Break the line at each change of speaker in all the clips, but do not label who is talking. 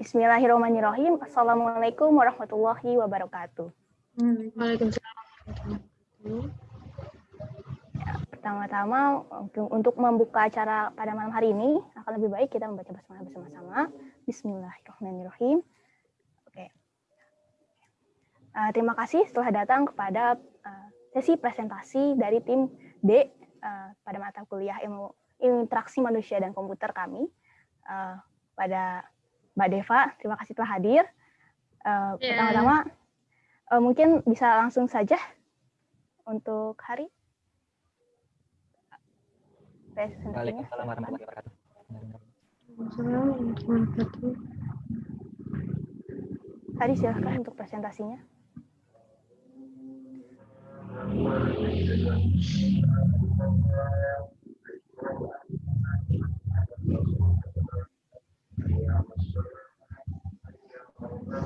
Bismillahirrahmanirrahim. Assalamualaikum warahmatullahi wabarakatuh.
Waalaikumsalam.
Ya, Pertama-tama untuk membuka acara pada malam hari ini akan lebih baik kita membaca basmalah bersama-sama. Bismillahirrahmanirrahim. Oke. Uh, terima kasih telah datang kepada uh, sesi presentasi dari tim D uh, pada mata kuliah ilmu, ilmu interaksi manusia dan komputer kami uh, pada Mbak Deva. Terima kasih telah hadir. Uh, yeah. Pertama-tama uh, mungkin bisa langsung saja untuk hari
Waalaikumsalam warahmatullahi wabarakatuh.
Hari silahkan untuk presentasinya. Ya.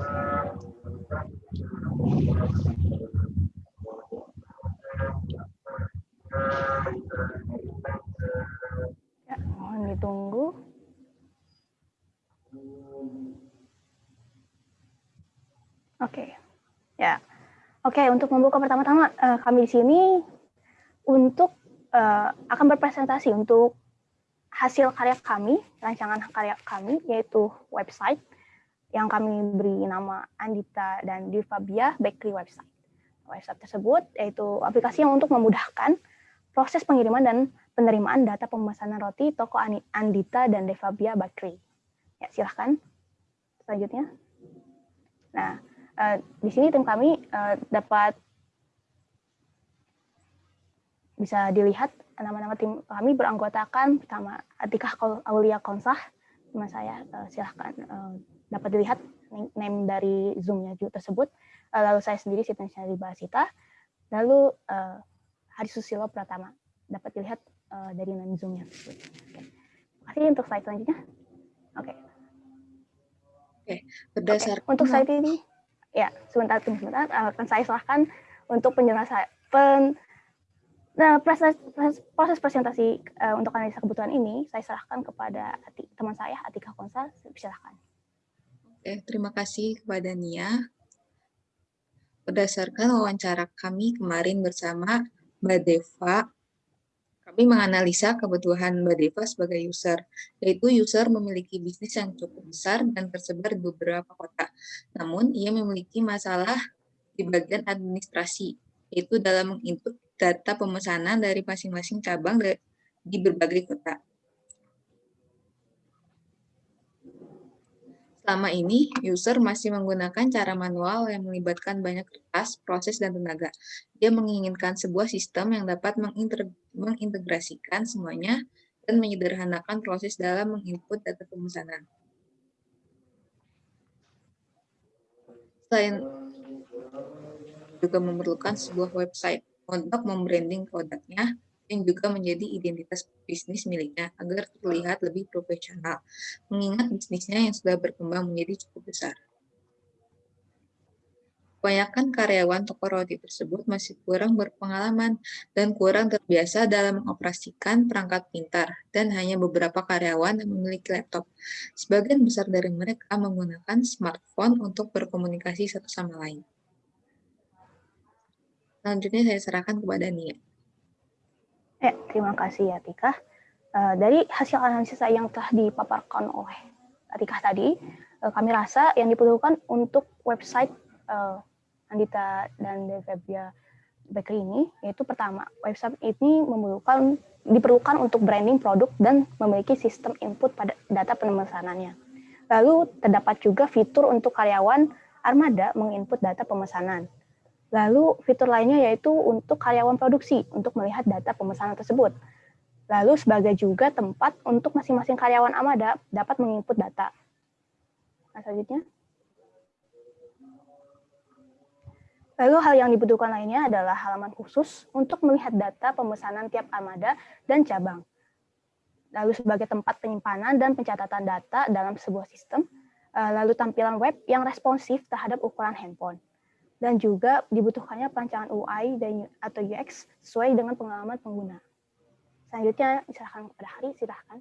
Oke, ya. Oke, untuk membuka pertama-tama uh, kami di sini untuk uh, akan berpresentasi untuk hasil karya kami, rancangan karya kami yaitu website yang kami beri nama Andita dan Divabia Bakery website. Website tersebut yaitu aplikasi yang untuk memudahkan proses pengiriman dan penerimaan data pemesanan roti toko Andita dan Devabia Bakery. Ya, silahkan. Selanjutnya. Nah, uh, di sini tim kami uh, dapat bisa dilihat nama-nama tim kami beranggotakan pertama Atikah Aulia Konsah, teman saya uh, silahkan dapat dilihat name dari Zoom-nya tersebut. Uh, lalu saya sendiri Siti Basita, lalu uh, Hari Susilo Pratama dapat dilihat uh, dari name Zoom-nya. Okay. Terima kasih untuk slide selanjutnya. Oke. Okay.
Oke, okay. berdasarkan
okay. untuk slide ini ya sebentar sebentar akan saya serahkan untuk penjelasan pen, nah, proses, proses presentasi uh, untuk analisa kebutuhan ini saya serahkan kepada teman saya Atika Konsa silahkan
Oke, terima kasih kepada Nia. Berdasarkan wawancara kami kemarin bersama Mbak Deva, kami menganalisa kebutuhan Mbak Deva sebagai user, yaitu user memiliki bisnis yang cukup besar dan tersebar di beberapa kota. Namun, ia memiliki masalah di bagian administrasi, yaitu dalam menginput data pemesanan dari masing-masing cabang di berbagai kota. Selama ini, user masih menggunakan cara manual yang melibatkan banyak kertas, proses, dan tenaga. Dia menginginkan sebuah sistem yang dapat mengintegrasikan semuanya dan menyederhanakan proses dalam menginput data pemesanan. Selain juga memerlukan sebuah website untuk membranding produknya, yang juga menjadi identitas bisnis miliknya agar terlihat lebih profesional, mengingat bisnisnya yang sudah berkembang menjadi cukup besar. Kebanyakan karyawan toko roti tersebut masih kurang berpengalaman dan kurang terbiasa dalam mengoperasikan perangkat pintar, dan hanya beberapa karyawan yang memiliki laptop. Sebagian besar dari mereka menggunakan smartphone untuk berkomunikasi satu sama lain. Selanjutnya saya serahkan kepada Nia.
Ya, terima kasih ya Tika. Uh, dari hasil analisis yang telah dipaparkan oleh Tika tadi, uh, kami rasa yang diperlukan untuk website uh, Andita dan Devia Bakery ini, yaitu pertama, website ini memerlukan diperlukan untuk branding produk dan memiliki sistem input pada data pemesanannya. Lalu terdapat juga fitur untuk karyawan armada menginput data pemesanan. Lalu fitur lainnya yaitu untuk karyawan produksi untuk melihat data pemesanan tersebut. Lalu sebagai juga tempat untuk masing-masing karyawan Amada dapat menginput data. Nah, selanjutnya. Lalu hal yang dibutuhkan lainnya adalah halaman khusus untuk melihat data pemesanan tiap armada dan cabang. Lalu sebagai tempat penyimpanan dan pencatatan data dalam sebuah sistem. Eh, lalu tampilan web yang responsif terhadap ukuran handphone dan juga dibutuhkannya perancangan UI dan atau UX sesuai dengan pengalaman pengguna. Selanjutnya, silakan kepada Hari, silahkan.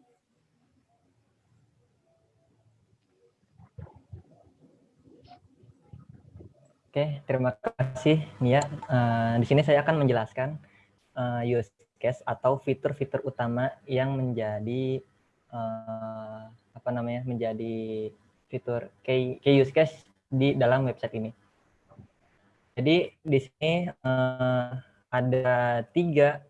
Oke, terima kasih Nia. Uh, di sini saya akan menjelaskan uh, use case atau fitur-fitur utama yang menjadi uh, apa namanya menjadi fitur key, key use case di dalam website ini. Jadi di sini uh, ada tiga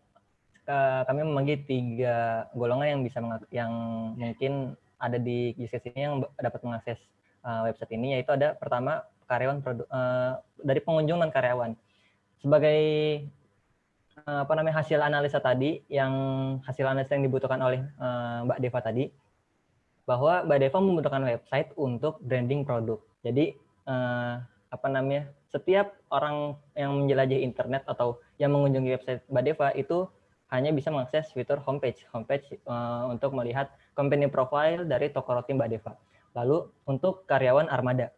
kami membagi tiga golongan yang bisa yang mungkin ada di use case ini yang dapat mengakses uh, website ini yaitu ada pertama karyawan produk uh, dari pengunjung dan karyawan. Sebagai uh, apa namanya hasil analisa tadi yang hasil analisa yang dibutuhkan oleh uh, Mbak Deva tadi bahwa Mbak Deva membutuhkan website untuk branding produk. Jadi uh, apa namanya setiap orang yang menjelajahi internet atau yang mengunjungi website Mbak Deva itu hanya bisa mengakses fitur homepage, homepage uh, untuk melihat company profile dari toko roti Mbak Deva. Lalu untuk karyawan armada,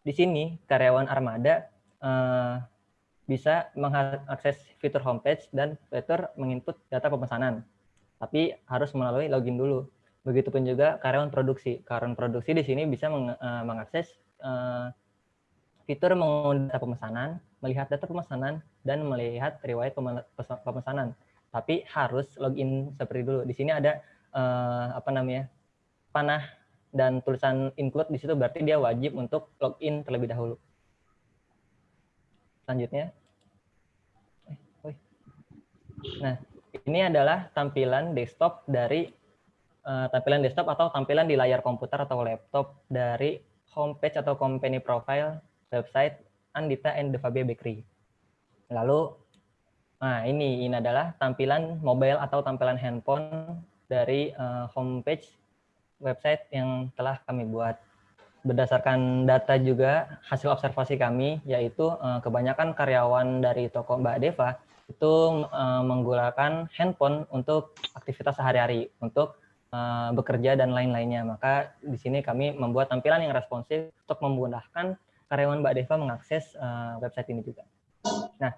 di sini karyawan armada uh, bisa mengakses fitur homepage dan fitur menginput data pemesanan, tapi harus melalui login dulu. Begitupun juga karyawan produksi. Karyawan produksi di sini bisa meng, uh, mengakses uh, fitur mengunduh data pemesanan, melihat data pemesanan, dan melihat riwayat pemesanan tapi harus login seperti dulu. Di sini ada uh, apa namanya panah dan tulisan include di situ berarti dia wajib untuk login terlebih dahulu. Selanjutnya, eh, nah ini adalah tampilan desktop dari uh, tampilan desktop atau tampilan di layar komputer atau laptop dari homepage atau company profile website Andita and Devabia Bakery. Lalu Nah, ini ini adalah tampilan mobile atau tampilan handphone dari uh, homepage website yang telah kami buat. Berdasarkan data juga hasil observasi kami, yaitu uh, kebanyakan karyawan dari toko Mbak Deva itu uh, menggunakan handphone untuk aktivitas sehari-hari, untuk uh, bekerja dan lain-lainnya. Maka di sini kami membuat tampilan yang responsif untuk memudahkan karyawan Mbak Deva mengakses uh, website ini juga. Nah,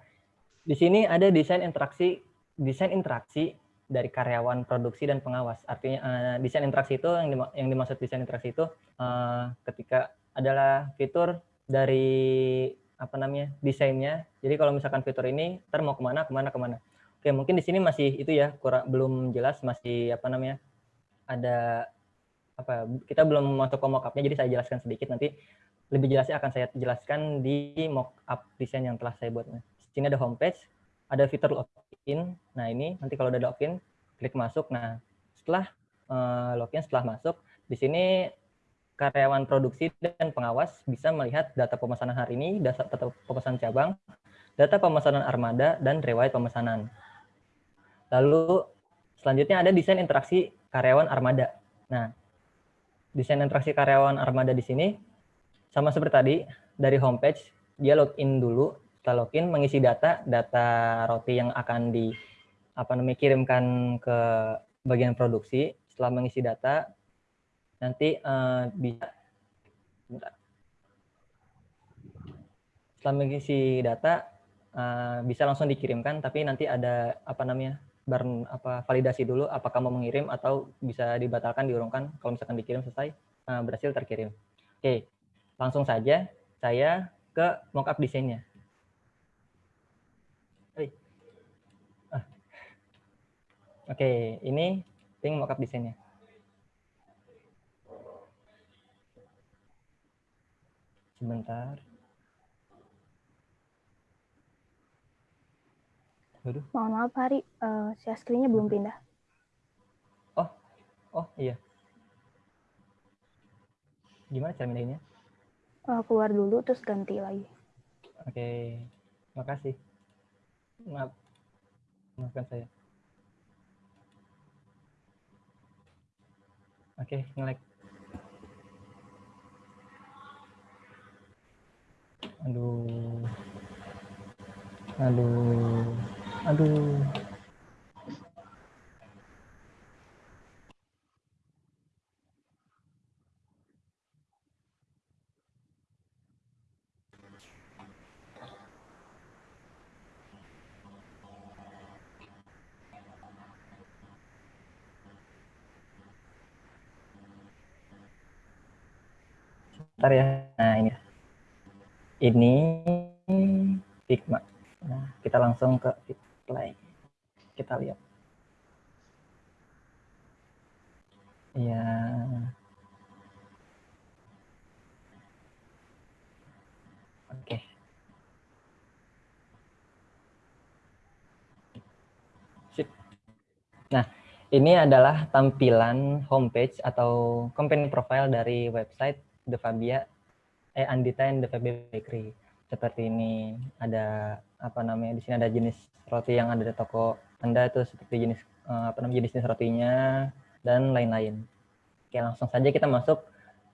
di sini ada desain interaksi desain interaksi dari karyawan produksi dan pengawas. Artinya uh, desain interaksi itu yang, dim yang dimaksud desain interaksi itu uh, ketika adalah fitur dari apa namanya desainnya. Jadi kalau misalkan fitur ini ter mau ke mana ke mana ke mana. Oke mungkin di sini masih itu ya kurang belum jelas masih apa namanya ada apa kita belum masuk ke mockupnya jadi saya jelaskan sedikit nanti lebih jelasnya akan saya jelaskan di mockup desain yang telah saya buat sini ada homepage, ada fitur login. Nah ini nanti kalau udah login, klik masuk. Nah setelah uh, login, setelah masuk, di sini karyawan produksi dan pengawas bisa melihat data pemesanan hari ini, data pemesanan cabang, data pemesanan armada, dan riwayat pemesanan. Lalu selanjutnya ada desain interaksi karyawan armada. Nah, desain interaksi karyawan armada di sini sama seperti tadi, dari homepage, dia login dulu kita login mengisi data data roti yang akan di apa namanya kirimkan ke bagian produksi. Setelah mengisi data nanti uh, bisa bentar. setelah mengisi data uh, bisa langsung dikirimkan tapi nanti ada apa namanya bar apa validasi dulu apakah mau mengirim atau bisa dibatalkan diurungkan. Kalau misalkan dikirim selesai uh, berhasil terkirim. Oke langsung saja saya ke mockup desainnya Oke, ini ping mockup desainnya. Sebentar.
Waduh. Mohon maaf, Hari. Uh, share screen-nya belum pindah.
Oh, oh iya. Gimana cara pindahinnya?
Uh, keluar dulu, terus ganti lagi.
Oke, makasih. Maaf, maafkan saya. Oke, okay, ngelek. Aduh. Aduh. Aduh. Bentar ya. Nah, ini. ini Figma. Nah, kita langsung ke Play. Kita lihat. Ya. Oke. Sip. Nah, ini adalah tampilan homepage atau company profile dari website The Fabia eh Andita and The Fabia Bakery. Seperti ini ada apa namanya di sini ada jenis roti yang ada di toko Anda itu seperti jenis eh, apa namanya jenis rotinya dan lain-lain. Oke, langsung saja kita masuk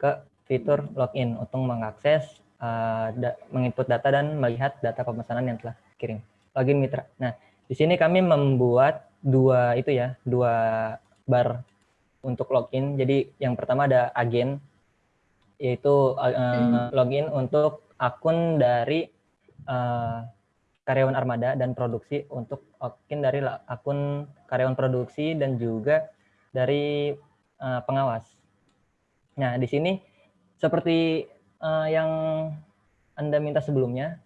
ke fitur login untuk mengakses uh, da menginput data dan melihat data pemesanan yang telah kirim. Login mitra. Nah, di sini kami membuat dua itu ya, dua bar untuk login. Jadi yang pertama ada agen yaitu uh, login untuk akun dari uh, karyawan armada dan produksi untuk login dari akun karyawan produksi dan juga dari uh, pengawas. Nah, di sini seperti uh, yang Anda minta sebelumnya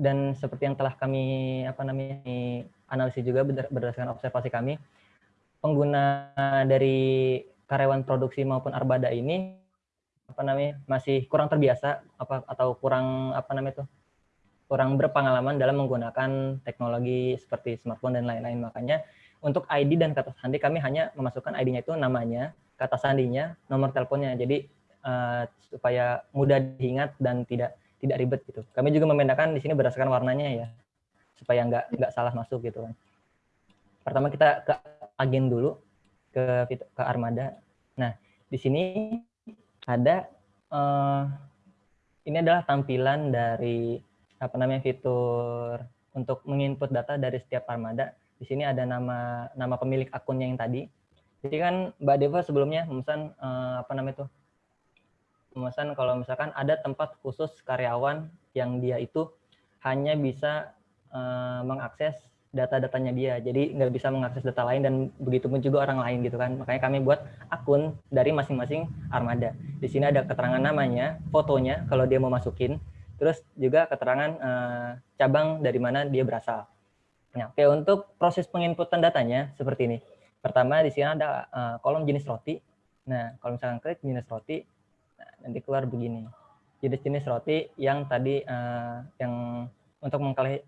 dan seperti yang telah kami apa namanya analisis juga berdasarkan observasi kami, pengguna dari karyawan produksi maupun arbada ini apa namanya masih kurang terbiasa apa atau kurang apa namanya itu kurang berpengalaman dalam menggunakan teknologi seperti smartphone dan lain-lain. Makanya untuk ID dan kata sandi kami hanya memasukkan ID-nya itu namanya kata sandinya nomor teleponnya. Jadi uh, supaya mudah diingat dan tidak tidak ribet gitu. Kami juga membedakan di sini berdasarkan warnanya ya supaya nggak nggak salah masuk gitu kan. Pertama kita ke agen dulu ke ke armada. Nah di sini ada uh, ini adalah tampilan dari apa namanya fitur untuk menginput data dari setiap armada. Di sini ada nama nama pemilik akunnya yang tadi. Jadi kan Mbak Deva sebelumnya memesan uh, apa namanya itu? Memesan kalau misalkan ada tempat khusus karyawan yang dia itu hanya bisa uh, mengakses data-datanya dia. Jadi nggak bisa mengakses data lain dan begitu pun juga orang lain gitu kan. Makanya kami buat akun dari masing-masing armada. Di sini ada keterangan namanya, fotonya kalau dia mau masukin, terus juga keterangan uh, cabang dari mana dia berasal. Nah, oke untuk proses penginputan datanya seperti ini. Pertama di sini ada uh, kolom jenis roti. Nah, kalau misalkan klik jenis roti, nah, nanti keluar begini. Jenis-jenis roti yang tadi uh, yang untuk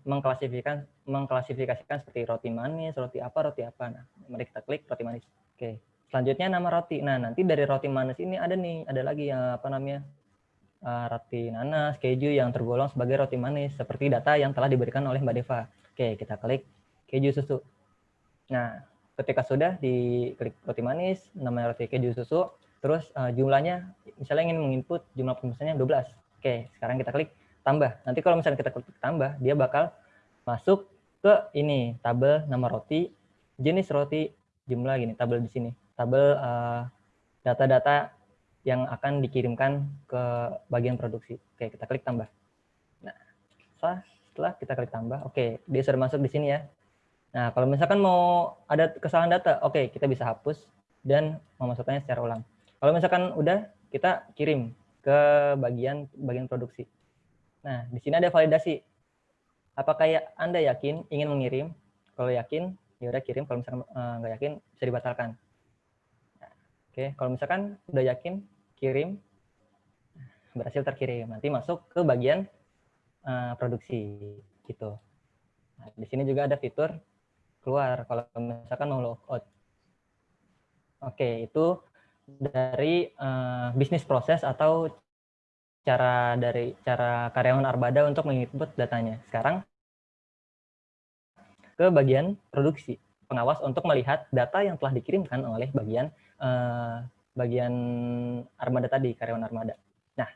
mengklasifikasikan mengklasifikasikan seperti roti manis, roti apa, roti apa. Nah, mari kita klik roti manis. Oke. Selanjutnya nama roti. Nah, nanti dari roti manis ini ada nih, ada lagi yang apa namanya? Uh, roti nanas, keju yang tergolong sebagai roti manis seperti data yang telah diberikan oleh Mbak Deva. Oke, kita klik keju susu. Nah, ketika sudah diklik roti manis, namanya roti keju susu, terus uh, jumlahnya misalnya ingin menginput jumlah pemesannya 12. Oke, sekarang kita klik tambah. Nanti kalau misalnya kita klik tambah, dia bakal masuk ke ini tabel nama roti, jenis roti, jumlah gini, tabel di sini. Tabel eh, data-data uh, yang akan dikirimkan ke bagian produksi. Oke, kita klik tambah. Nah, setelah kita klik tambah, oke, dia sudah masuk di sini ya. Nah, kalau misalkan mau ada kesalahan data, oke, kita bisa hapus dan memasukkannya secara ulang. Kalau misalkan udah, kita kirim ke bagian bagian produksi. Nah, di sini ada validasi. Apakah ya Anda yakin ingin mengirim? Kalau yakin, ya udah kirim. Kalau misalkan uh, nggak yakin, bisa dibatalkan. Oke, kalau misalkan udah yakin, kirim, berhasil terkirim. Nanti masuk ke bagian uh, produksi, gitu. Nah, di sini juga ada fitur keluar. Kalau misalkan mau logout. Oke, itu dari uh, bisnis proses atau cara dari cara karyawan Arbada untuk menginput datanya. Sekarang ke bagian produksi pengawas untuk melihat data yang telah dikirimkan oleh bagian eh, bagian armada tadi karyawan armada. Nah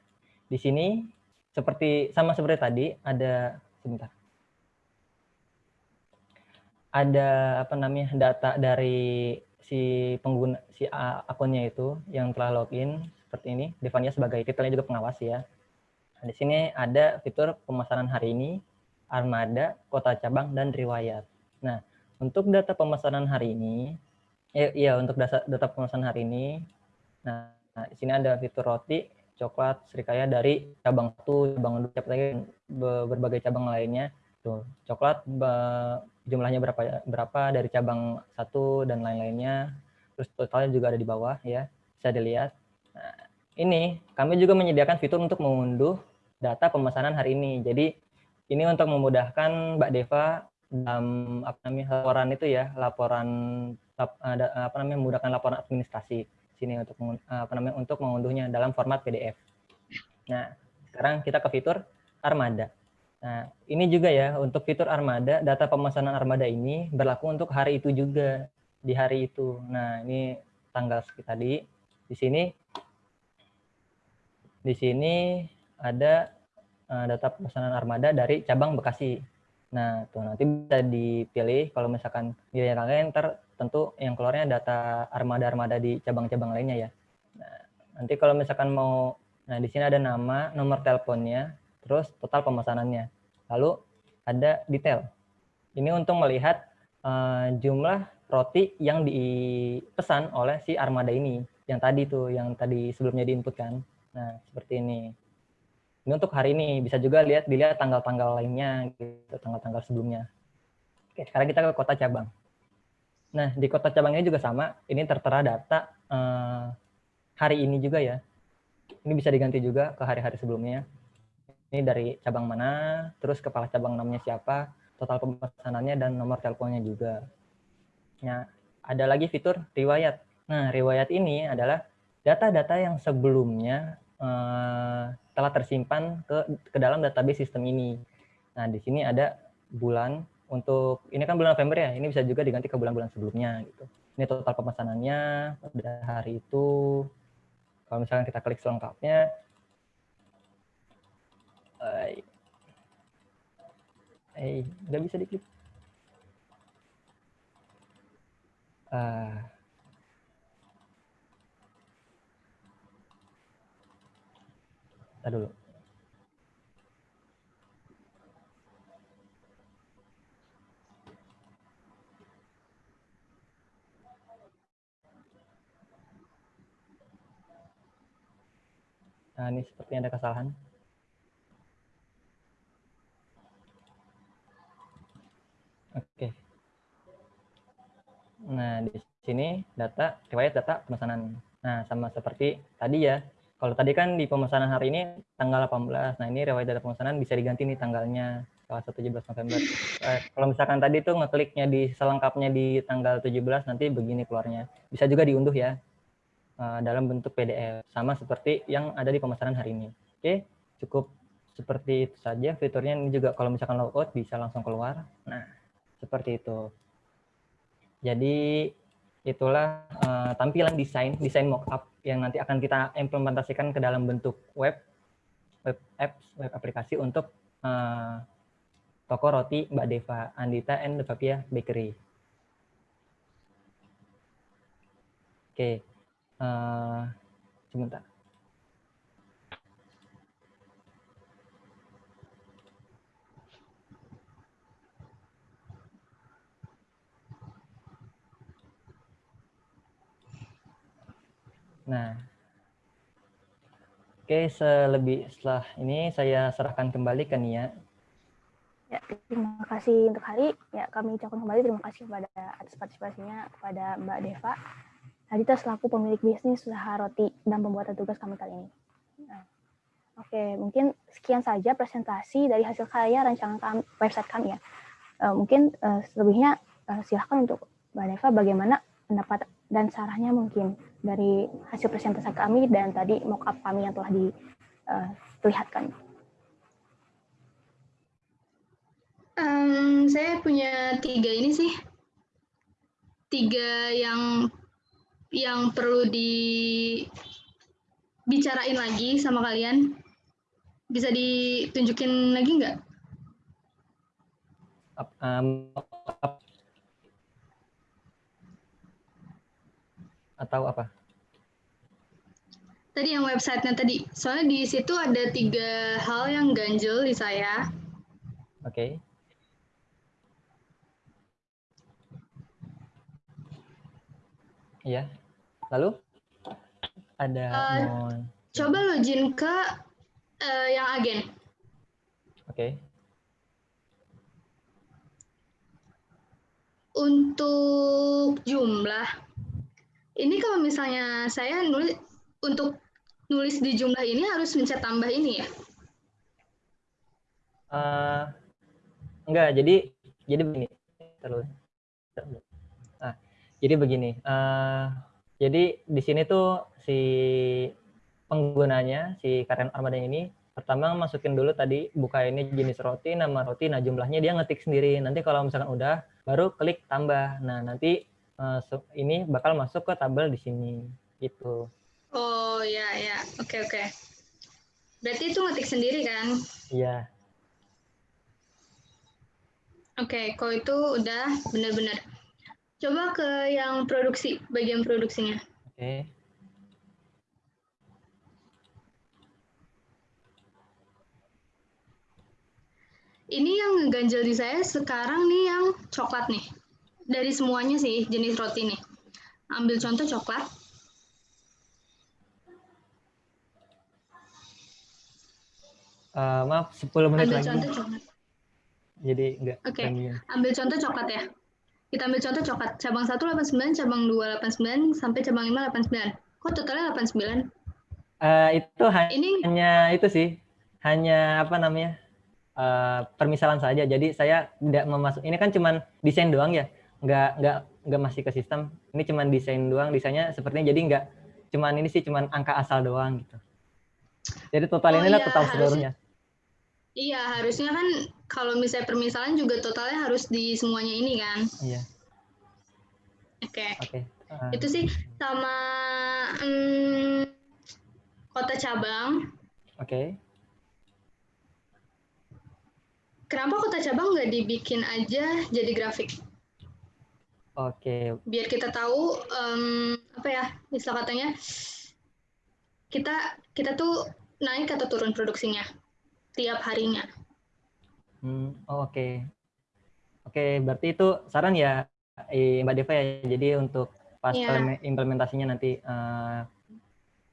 di sini seperti sama seperti tadi ada sebentar ada apa namanya data dari si pengguna si akunnya itu yang telah login seperti ini. Devania sebagai titelnya juga pengawas ya. Nah, di sini ada fitur pemesanan hari ini, armada, kota cabang, dan riwayat. Nah, untuk data pemesanan hari ini, ya, ya untuk data, data pemesanan hari ini, nah, nah di sini ada fitur roti, coklat, serikaya dari cabang satu, cabang dua, cabang berbagai cabang lainnya. Tuh, coklat jumlahnya berapa berapa dari cabang satu dan lain-lainnya. Terus totalnya juga ada di bawah ya, bisa dilihat. Nah, ini kami juga menyediakan fitur untuk mengunduh data pemesanan hari ini. Jadi ini untuk memudahkan Mbak Deva dalam apa namanya laporan itu ya, laporan apa namanya memudahkan laporan administrasi sini untuk apa namanya untuk mengunduhnya dalam format PDF. Nah, sekarang kita ke fitur Armada. Nah, ini juga ya untuk fitur Armada, data pemesanan Armada ini berlaku untuk hari itu juga di hari itu. Nah, ini tanggal tadi. Di sini di sini ada uh, data pemesanan Armada dari cabang Bekasi. Nah, tuh nanti bisa dipilih kalau misalkan nilai lain ter tentu yang keluarnya data armada-armada di cabang-cabang lainnya ya. Nah, nanti kalau misalkan mau, nah di sini ada nama, nomor teleponnya, terus total pemesanannya. Lalu ada detail. Ini untuk melihat uh, jumlah roti yang dipesan oleh si armada ini. Yang tadi tuh, yang tadi sebelumnya diinput kan. Nah, seperti ini. Ini untuk hari ini. Bisa juga lihat dilihat tanggal-tanggal lainnya, gitu, tanggal-tanggal sebelumnya. Oke, sekarang kita ke kota cabang. Nah, di kota cabangnya juga sama. Ini tertera data uh, hari ini juga ya. Ini bisa diganti juga ke hari-hari sebelumnya. Ini dari cabang mana, terus kepala cabang namanya siapa, total pemesanannya, dan nomor teleponnya juga. Nah, ada lagi fitur riwayat. Nah, riwayat ini adalah data-data yang sebelumnya uh, telah tersimpan ke, ke dalam database sistem ini. Nah, di sini ada bulan, untuk ini kan bulan November ya, ini bisa juga diganti ke bulan-bulan sebelumnya gitu. Ini total pemesanannya pada hari itu. Kalau misalkan kita klik selengkapnya, eh, eh nggak bisa diklik. Uh, dulu. Nah, ini sepertinya ada kesalahan. Oke. Nah, di sini data, riwayat data pemesanan. Nah, sama seperti tadi ya. Kalau tadi kan di pemesanan hari ini tanggal 18. Nah, ini riwayat data pemesanan bisa diganti nih tanggalnya tanggal 17 November. Eh, kalau misalkan tadi tuh ngekliknya di selengkapnya di tanggal 17 nanti begini keluarnya. Bisa juga diunduh ya. Eh, dalam bentuk PDF sama seperti yang ada di pemesanan hari ini. Oke, cukup seperti itu saja fiturnya ini juga kalau misalkan logout bisa langsung keluar. Nah, seperti itu. Jadi itulah uh, tampilan desain desain mockup yang nanti akan kita implementasikan ke dalam bentuk web web apps web aplikasi untuk uh, toko roti Mbak Deva Andita and Devapia Bakery. Oke. Uh, sebentar. Nah, oke selebih setelah ini saya serahkan kembali ke Nia.
Ya, terima kasih untuk hari. Ya, kami ucapkan kembali terima kasih kepada atas partisipasinya kepada Mbak Deva. Adita selaku pemilik bisnis usaha roti dan pembuatan tugas kami kali ini. Nah, Oke, mungkin sekian saja presentasi dari hasil karya rancangan kami, website kami ya. Uh, mungkin uh, selebihnya uh, silahkan untuk Mbak Neva bagaimana pendapat dan sarannya mungkin dari hasil presentasi kami dan tadi mockup kami yang telah diperlihatkan.
Um, saya punya tiga ini sih, tiga yang yang perlu dibicarain lagi sama kalian? Bisa ditunjukin lagi nggak?
Um, atau apa?
Tadi yang websitenya tadi. Soalnya di situ ada tiga hal yang ganjel di saya.
Oke. Okay. Iya. Lalu ada uh,
coba login ke eh, yang agen.
Oke.
Untuk jumlah, ini kalau misalnya saya nulis untuk nulis di jumlah ini harus mencet tambah ini ya.
Eh, enggak, jadi jadi begini. Terus. Nah, jadi begini. eh, jadi di sini tuh si penggunanya si karyawan armada ini pertama masukin dulu tadi buka ini jenis roti, nama roti, nah jumlahnya dia ngetik sendiri. Nanti kalau misalkan udah, baru klik tambah. Nah nanti se- ini bakal masuk ke tabel di sini gitu.
Oh ya ya, oke oke. Berarti itu ngetik sendiri kan?
Iya.
Oke, kalau itu udah benar-benar. Coba ke yang produksi, bagian produksinya.
Oke.
Ini yang ngeganjel di saya sekarang nih yang coklat nih. Dari semuanya sih jenis roti nih. Ambil contoh coklat.
Eh, maaf 10 menit
Ambil
lagi.
contoh coklat.
Jadi enggak
Oke.
premium.
Ambil contoh coklat ya. Kita ambil contoh coklat. Cabang 1 89, cabang 2 89, sampai cabang 5 89. Kok totalnya 89?
Eh, itu hanya
Ini
hanya itu sih hanya apa namanya eh, permisalan saja jadi saya tidak memasuk ini kan cuman desain doang ya nggak nggak nggak masih ke sistem ini cuman desain doang desainnya sepertinya jadi nggak cuman ini sih cuman angka asal doang gitu jadi total
Oh
inilah
iya,
total seluruhnya
Iya, harusnya kan kalau misalnya permisalan juga totalnya harus di semuanya ini kan.
iya
Oke.
oke Eh,
Itu sih sama hmm, kota cabang.
oke
Kenapa kota cabang nggak dibikin aja jadi grafik?
Oke.
Biar kita tahu em, apa ya istilah katanya kita kita tuh naik atau turun produksinya tiap harinya.
Hmm, oh, oke. Oke berarti itu saran ya eh, Mbak Deva ya. Jadi untuk pas
Iya.
implemen- implementasinya nanti eh,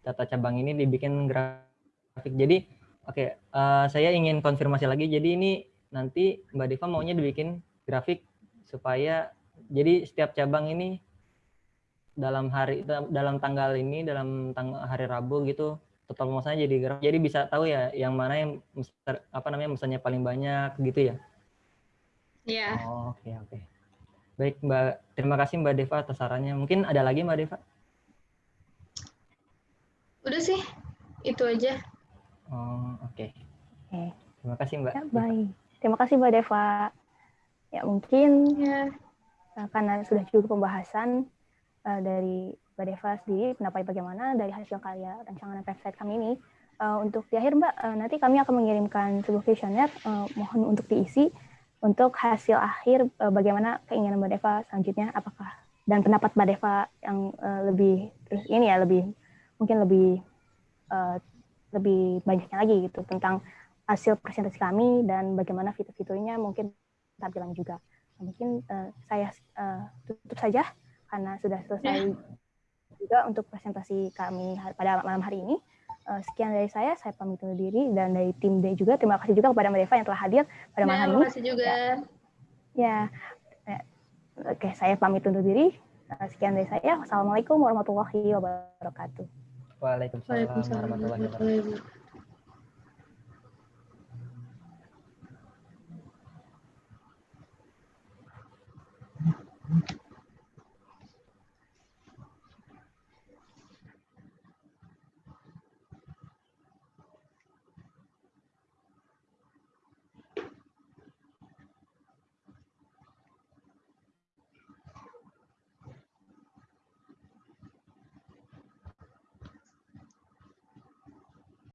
data cabang ini dibikin grafik. Jadi oke eh, saya ingin konfirmasi lagi. Jadi ini nanti Mbak Deva maunya dibikin grafik supaya jadi setiap cabang ini dalam hari dalam tanggal ini dalam tanggal hari Rabu gitu total pemesannya jadi grafik jadi bisa tahu ya yang mana yang mester- apa namanya pesannya paling banyak gitu ya
Ya,
Oh, oke oke. Baik Mbak, terima kasih Mbak Deva atas sarannya. Mungkin ada lagi Mbak Deva?
udah sih itu aja.
Oh, oke.
Oke.
Terima kasih Mbak.
Ya, baik. Terima kasih Mbak Deva. Ya mungkin
Ya,
eh, karena sudah cukup pembahasan eh, dari Mbak Deva sendiri, pendapat bagaimana dari hasil karya rancangan website kami ini. Eh, untuk di akhir Mbak, eh, nanti kami akan mengirimkan sebuah kuesioner, eh, mohon untuk diisi untuk hasil akhir eh, bagaimana keinginan Mbak Deva selanjutnya, apakah dan pendapat Mbak Deva yang eh, lebih terus ini ya lebih mungkin lebih eh, lebih banyaknya lagi gitu tentang hasil presentasi kami dan bagaimana fitur-fiturnya mungkin tampilan juga. Mungkin eh, saya eh, tutup saja karena sudah selesai juga untuk presentasi kami hari- pada malam hari ini. Eh, sekian dari saya, saya pamit undur diri dan dari tim D juga terima kasih juga kepada Mbak Deva yang telah hadir pada malam
ya
hari ini.
makasih juga.
Ya, eh, oke saya pamit undur diri. Eh, sekian dari saya. Wassalamualaikum warahmatullahi wabarakatuh.
Waalaikumsalam
Waalaikumsalam warahmatullahi wabarakatuh.